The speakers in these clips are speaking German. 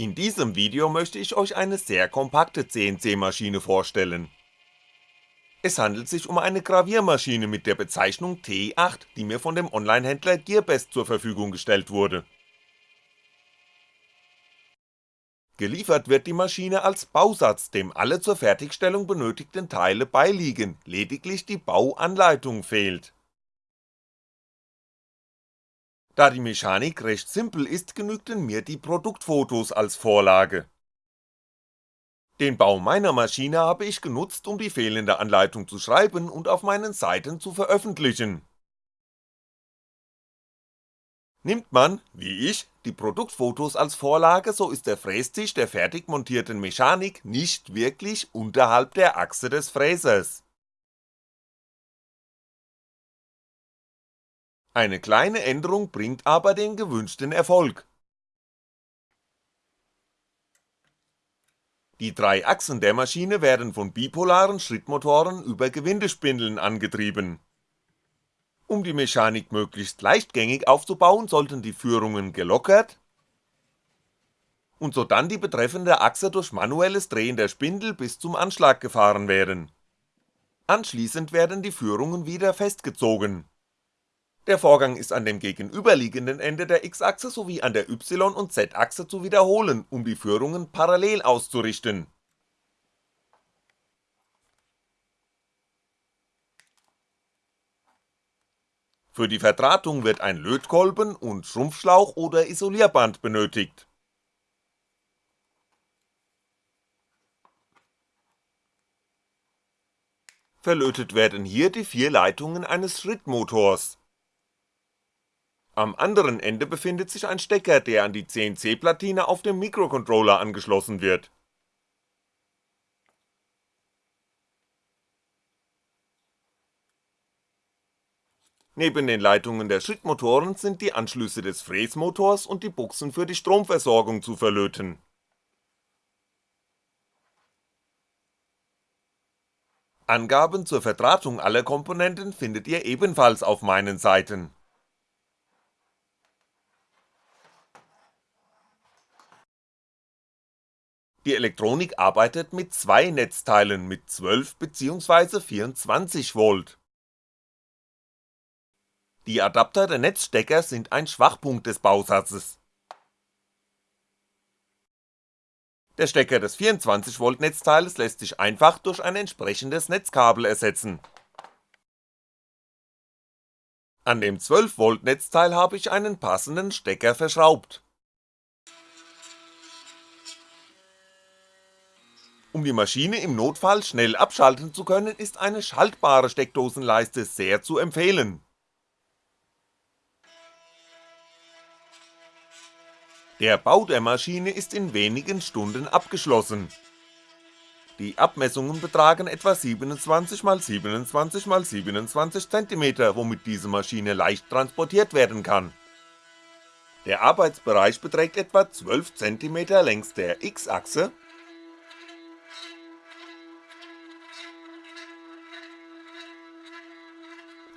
In diesem Video möchte ich euch eine sehr kompakte CNC-Maschine vorstellen. Es handelt sich um eine Graviermaschine mit der Bezeichnung T8, die mir von dem Onlinehändler Gearbest zur Verfügung gestellt wurde. Geliefert wird die Maschine als Bausatz, dem alle zur Fertigstellung benötigten Teile beiliegen, lediglich die Bauanleitung fehlt da die Mechanik recht simpel ist, genügten mir die Produktfotos als Vorlage. Den Bau meiner Maschine habe ich genutzt, um die fehlende Anleitung zu schreiben und auf meinen Seiten zu veröffentlichen. Nimmt man, wie ich, die Produktfotos als Vorlage, so ist der Frästisch der fertig montierten Mechanik nicht wirklich unterhalb der Achse des Fräsers Eine kleine Änderung bringt aber den gewünschten Erfolg. Die drei Achsen der Maschine werden von bipolaren Schrittmotoren über Gewindespindeln angetrieben. Um die Mechanik möglichst leichtgängig aufzubauen, sollten die Führungen gelockert und sodann die betreffende Achse durch manuelles Drehen der Spindel bis zum Anschlag gefahren werden. Anschließend werden die Führungen wieder festgezogen der Vorgang ist an dem gegenüberliegenden Ende der X-Achse sowie an der Y- und Z-Achse zu wiederholen, um die Führungen parallel auszurichten. Für die Verdrahtung wird ein Lötkolben und Schrumpfschlauch oder Isolierband benötigt. Verlötet werden hier die vier Leitungen eines Schrittmotors am anderen Ende befindet sich ein Stecker, der an die CNC-Platine auf dem Mikrocontroller angeschlossen wird. Neben den Leitungen der Schrittmotoren sind die Anschlüsse des Fräsmotors und die Buchsen für die Stromversorgung zu verlöten. Angaben zur Verdrahtung aller Komponenten findet ihr ebenfalls auf meinen Seiten Die Elektronik arbeitet mit zwei Netzteilen mit 12 bzw. 24V. Die Adapter der Netzstecker sind ein Schwachpunkt des Bausatzes. Der Stecker des 24V Netzteiles lässt sich einfach durch ein entsprechendes Netzkabel ersetzen. An dem 12V Netzteil habe ich einen passenden Stecker verschraubt Um die Maschine im Notfall schnell abschalten zu können, ist eine schaltbare Steckdosenleiste sehr zu empfehlen. Der Bau der Maschine ist in wenigen Stunden abgeschlossen. Die Abmessungen betragen etwa 27x27x27cm, womit diese Maschine leicht transportiert werden kann. Der Arbeitsbereich beträgt etwa 12cm längs der X-Achse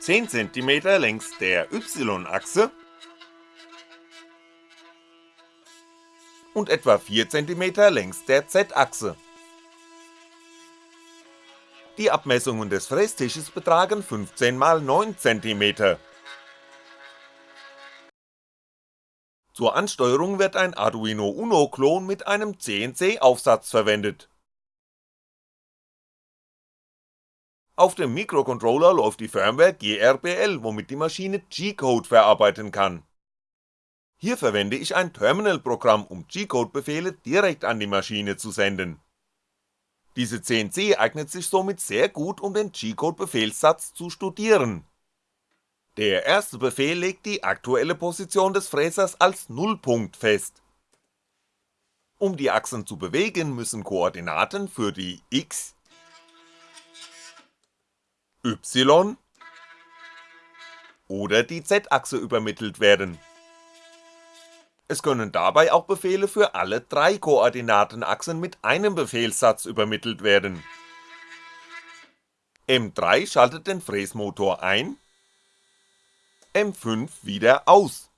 10 cm längs der Y-Achse und etwa 4 cm längs der Z-Achse. Die Abmessungen des Frästisches betragen 15 x 9 cm. Zur Ansteuerung wird ein Arduino Uno Klon mit einem CNC-Aufsatz verwendet Auf dem Mikrocontroller läuft die Firmware GRBL, womit die Maschine G-Code verarbeiten kann. Hier verwende ich ein Terminal-Programm, um G-Code-Befehle direkt an die Maschine zu senden. Diese CNC eignet sich somit sehr gut, um den G-Code-Befehlssatz zu studieren. Der erste Befehl legt die aktuelle Position des Fräsers als Nullpunkt fest. Um die Achsen zu bewegen, müssen Koordinaten für die X, Y oder die Z-Achse übermittelt werden. Es können dabei auch Befehle für alle drei Koordinatenachsen mit einem Befehlssatz übermittelt werden. M3 schaltet den Fräsmotor ein, M5 wieder aus.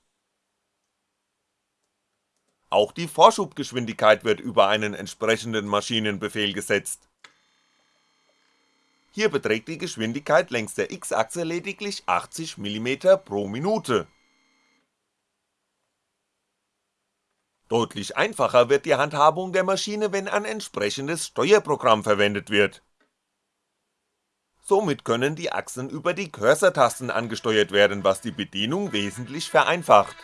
Auch die Vorschubgeschwindigkeit wird über einen entsprechenden Maschinenbefehl gesetzt. Hier beträgt die Geschwindigkeit längs der X-Achse lediglich 80 mm pro Minute. Deutlich einfacher wird die Handhabung der Maschine, wenn ein entsprechendes Steuerprogramm verwendet wird. Somit können die Achsen über die Cursor-Tasten angesteuert werden, was die Bedienung wesentlich vereinfacht.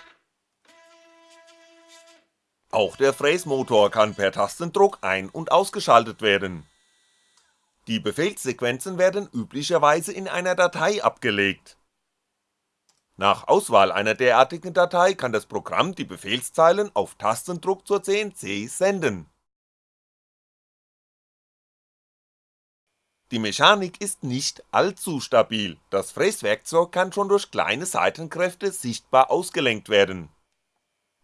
Auch der Fräsmotor kann per Tastendruck ein- und ausgeschaltet werden die Befehlssequenzen werden üblicherweise in einer Datei abgelegt. Nach Auswahl einer derartigen Datei kann das Programm die Befehlszeilen auf Tastendruck zur CNC senden. Die Mechanik ist nicht allzu stabil, das Fräswerkzeug kann schon durch kleine Seitenkräfte sichtbar ausgelenkt werden.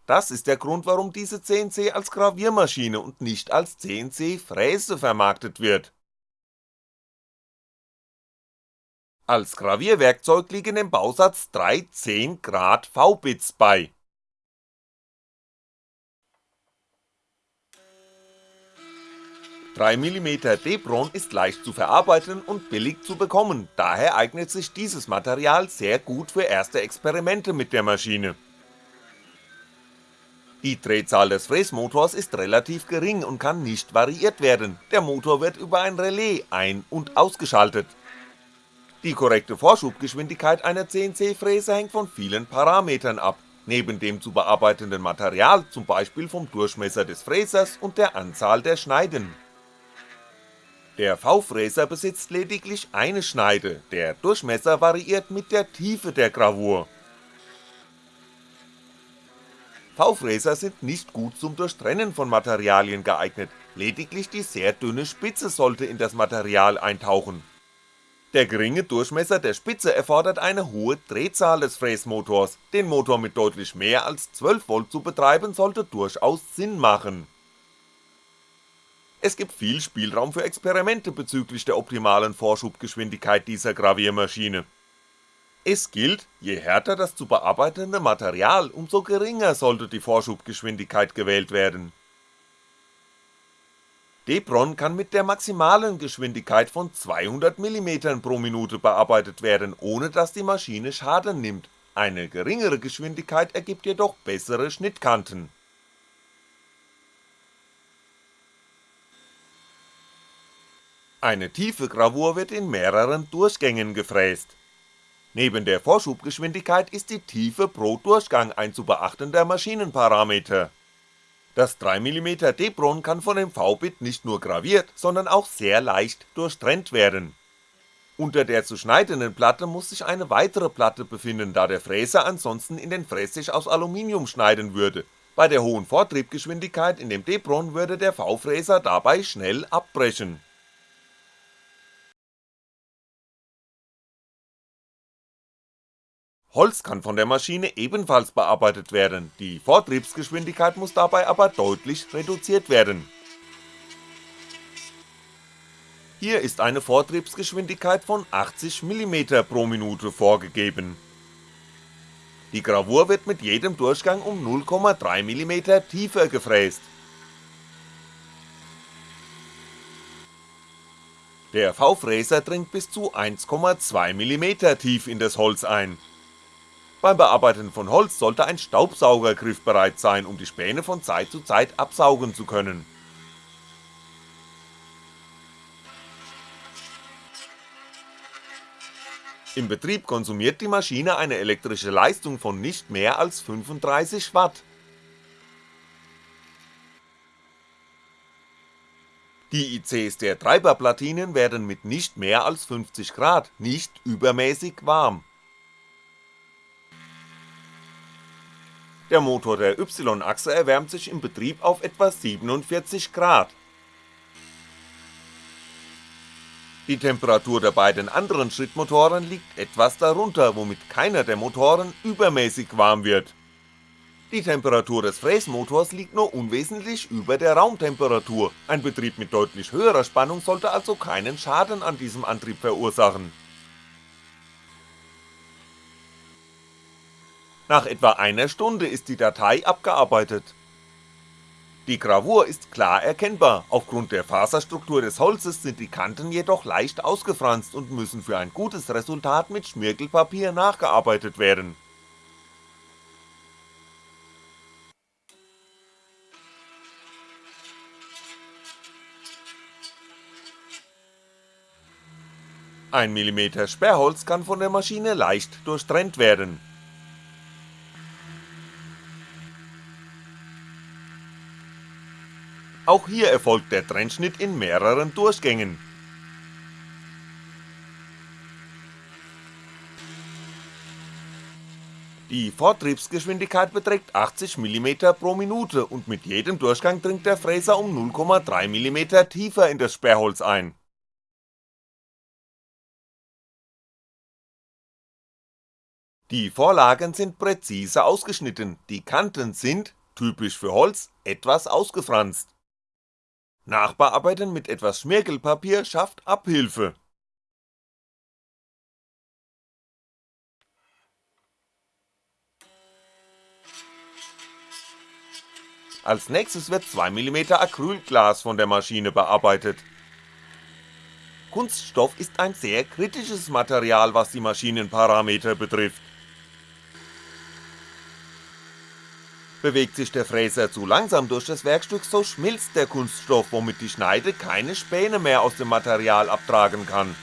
Das ist der Grund, warum diese CNC als Graviermaschine und nicht als CNC-Fräse vermarktet wird Als Gravierwerkzeug liegen im Bausatz drei 10 Grad V-Bits bei. mm Debron ist leicht zu verarbeiten und billig zu bekommen, daher eignet sich dieses Material sehr gut für erste Experimente mit der Maschine. Die Drehzahl des Fräsmotors ist relativ gering und kann nicht variiert werden, der Motor wird über ein Relais ein- und ausgeschaltet die korrekte Vorschubgeschwindigkeit einer CNC-Fräse hängt von vielen Parametern ab, neben dem zu bearbeitenden Material zum Beispiel vom Durchmesser des Fräsers und der Anzahl der Schneiden. Der V-Fräser besitzt lediglich eine Schneide, der Durchmesser variiert mit der Tiefe der Gravur. V-Fräser sind nicht gut zum Durchtrennen von Materialien geeignet, lediglich die sehr dünne Spitze sollte in das Material eintauchen der geringe Durchmesser der Spitze erfordert eine hohe Drehzahl des Fräsmotors, den Motor mit deutlich mehr als 12V zu betreiben sollte durchaus Sinn machen. Es gibt viel Spielraum für Experimente bezüglich der optimalen Vorschubgeschwindigkeit dieser Graviermaschine. Es gilt, je härter das zu bearbeitende Material, umso geringer sollte die Vorschubgeschwindigkeit gewählt werden Debron kann mit der maximalen Geschwindigkeit von 200mm pro Minute bearbeitet werden, ohne dass die Maschine Schaden nimmt, eine geringere Geschwindigkeit ergibt jedoch bessere Schnittkanten. Eine tiefe Gravur wird in mehreren Durchgängen gefräst. Neben der Vorschubgeschwindigkeit ist die Tiefe pro Durchgang ein zu beachtender Maschinenparameter das 3mm Debron kann von dem V-Bit nicht nur graviert, sondern auch sehr leicht durchtrennt werden. Unter der zu schneidenden Platte muss sich eine weitere Platte befinden, da der Fräser ansonsten in den Frästisch aus Aluminium schneiden würde, bei der hohen Vortriebgeschwindigkeit in dem Debron würde der V-Fräser dabei schnell abbrechen Holz kann von der Maschine ebenfalls bearbeitet werden, die Vortriebsgeschwindigkeit muss dabei aber deutlich reduziert werden. Hier ist eine Vortriebsgeschwindigkeit von 80mm pro Minute vorgegeben. Die Gravur wird mit jedem Durchgang um 0,3mm tiefer gefräst. Der V-Fräser dringt bis zu 1,2mm tief in das Holz ein beim Bearbeiten von Holz sollte ein Staubsauger griffbereit sein, um die Späne von Zeit zu Zeit absaugen zu können. Im Betrieb konsumiert die Maschine eine elektrische Leistung von nicht mehr als 35W. Die ICs der Treiberplatinen werden mit nicht mehr als 50°, nicht übermäßig warm Der Motor der Y-Achse erwärmt sich im Betrieb auf etwa 47 Grad. Die Temperatur der beiden anderen Schrittmotoren liegt etwas darunter, womit keiner der Motoren übermäßig warm wird. Die Temperatur des Fräsmotors liegt nur unwesentlich über der Raumtemperatur, ein Betrieb mit deutlich höherer Spannung sollte also keinen Schaden an diesem Antrieb verursachen Nach etwa einer Stunde ist die Datei abgearbeitet. Die Gravur ist klar erkennbar, aufgrund der Faserstruktur des Holzes sind die Kanten jedoch leicht ausgefranst und müssen für ein gutes Resultat mit Schmirgelpapier nachgearbeitet werden Ein Millimeter Sperrholz kann von der Maschine leicht durchtrennt werden. Auch hier erfolgt der Trennschnitt in mehreren Durchgängen. Die Vortriebsgeschwindigkeit beträgt 80 mm pro Minute und mit jedem Durchgang dringt der Fräser um 0,3 mm tiefer in das Sperrholz ein Die Vorlagen sind präzise ausgeschnitten, die Kanten sind, typisch für Holz, etwas ausgefranst. Nachbearbeiten mit etwas Schmirgelpapier schafft Abhilfe. Als nächstes wird 2mm Acrylglas von der Maschine bearbeitet. Kunststoff ist ein sehr kritisches Material, was die Maschinenparameter betrifft. Bewegt sich der Fräser zu langsam durch das Werkstück, so schmilzt der Kunststoff, womit die Schneide keine Späne mehr aus dem Material abtragen kann.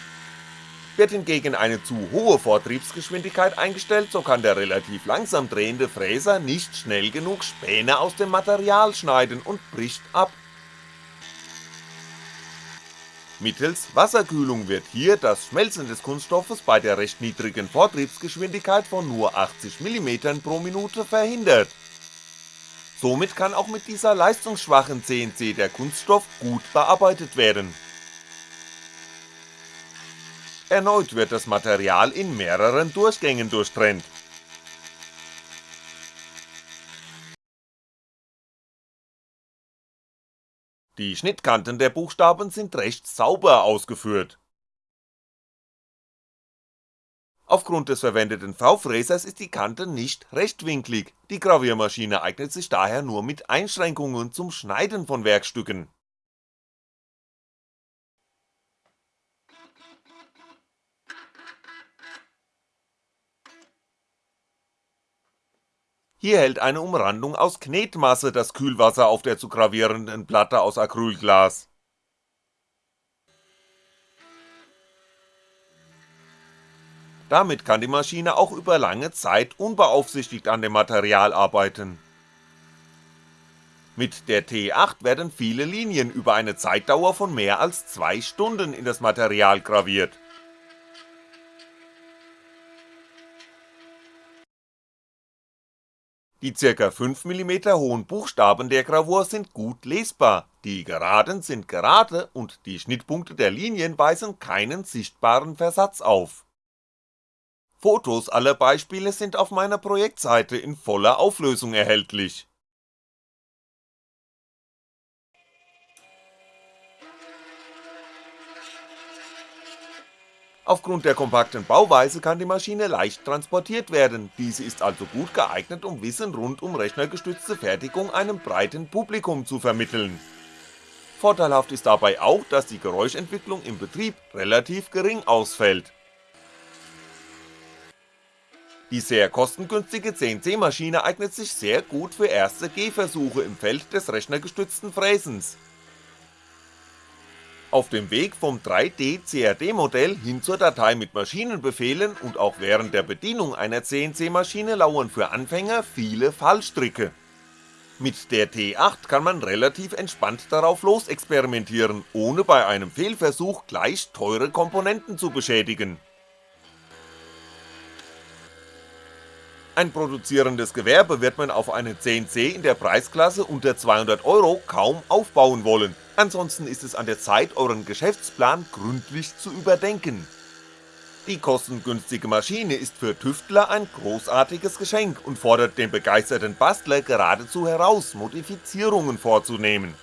Wird hingegen eine zu hohe Vortriebsgeschwindigkeit eingestellt, so kann der relativ langsam drehende Fräser nicht schnell genug Späne aus dem Material schneiden und bricht ab. Mittels Wasserkühlung wird hier das Schmelzen des Kunststoffes bei der recht niedrigen Vortriebsgeschwindigkeit von nur 80mm pro Minute verhindert Somit kann auch mit dieser leistungsschwachen CNC der Kunststoff gut bearbeitet werden. Erneut wird das Material in mehreren Durchgängen durchtrennt. Die Schnittkanten der Buchstaben sind recht sauber ausgeführt Aufgrund des verwendeten V-Fräsers ist die Kante nicht rechtwinklig, die Graviermaschine eignet sich daher nur mit Einschränkungen zum Schneiden von Werkstücken. Hier hält eine Umrandung aus Knetmasse das Kühlwasser auf der zu gravierenden Platte aus Acrylglas Damit kann die Maschine auch über lange Zeit unbeaufsichtigt an dem Material arbeiten. Mit der T8 werden viele Linien über eine Zeitdauer von mehr als 2 Stunden in das Material graviert. Die ca. 5mm hohen Buchstaben der Gravur sind gut lesbar, die Geraden sind gerade und die Schnittpunkte der Linien weisen keinen sichtbaren Versatz auf Fotos aller Beispiele sind auf meiner Projektseite in voller Auflösung erhältlich. Aufgrund der kompakten Bauweise kann die Maschine leicht transportiert werden, diese ist also gut geeignet um Wissen rund um rechnergestützte Fertigung einem breiten Publikum zu vermitteln. Vorteilhaft ist dabei auch, dass die Geräuschentwicklung im Betrieb relativ gering ausfällt die sehr kostengünstige CNC-Maschine eignet sich sehr gut für erste Gehversuche im Feld des rechnergestützten Fräsens. Auf dem Weg vom 3D-CAD-Modell hin zur Datei mit Maschinenbefehlen und auch während der Bedienung einer CNC-Maschine lauern für Anfänger viele Fallstricke. Mit der T8 kann man relativ entspannt darauf losexperimentieren, ohne bei einem Fehlversuch gleich teure Komponenten zu beschädigen Ein produzierendes Gewerbe wird man auf eine CNC in der Preisklasse unter 200€ kaum aufbauen wollen, ansonsten ist es an der Zeit euren Geschäftsplan gründlich zu überdenken. Die kostengünstige Maschine ist für Tüftler ein großartiges Geschenk und fordert den begeisterten Bastler geradezu heraus, Modifizierungen vorzunehmen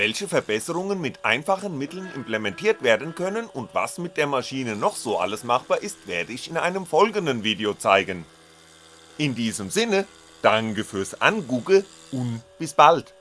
welche Verbesserungen mit einfachen Mitteln implementiert werden können und was mit der Maschine noch so alles machbar ist, werde ich in einem folgenden Video zeigen. In diesem Sinne, Danke fürs Angucke und bis bald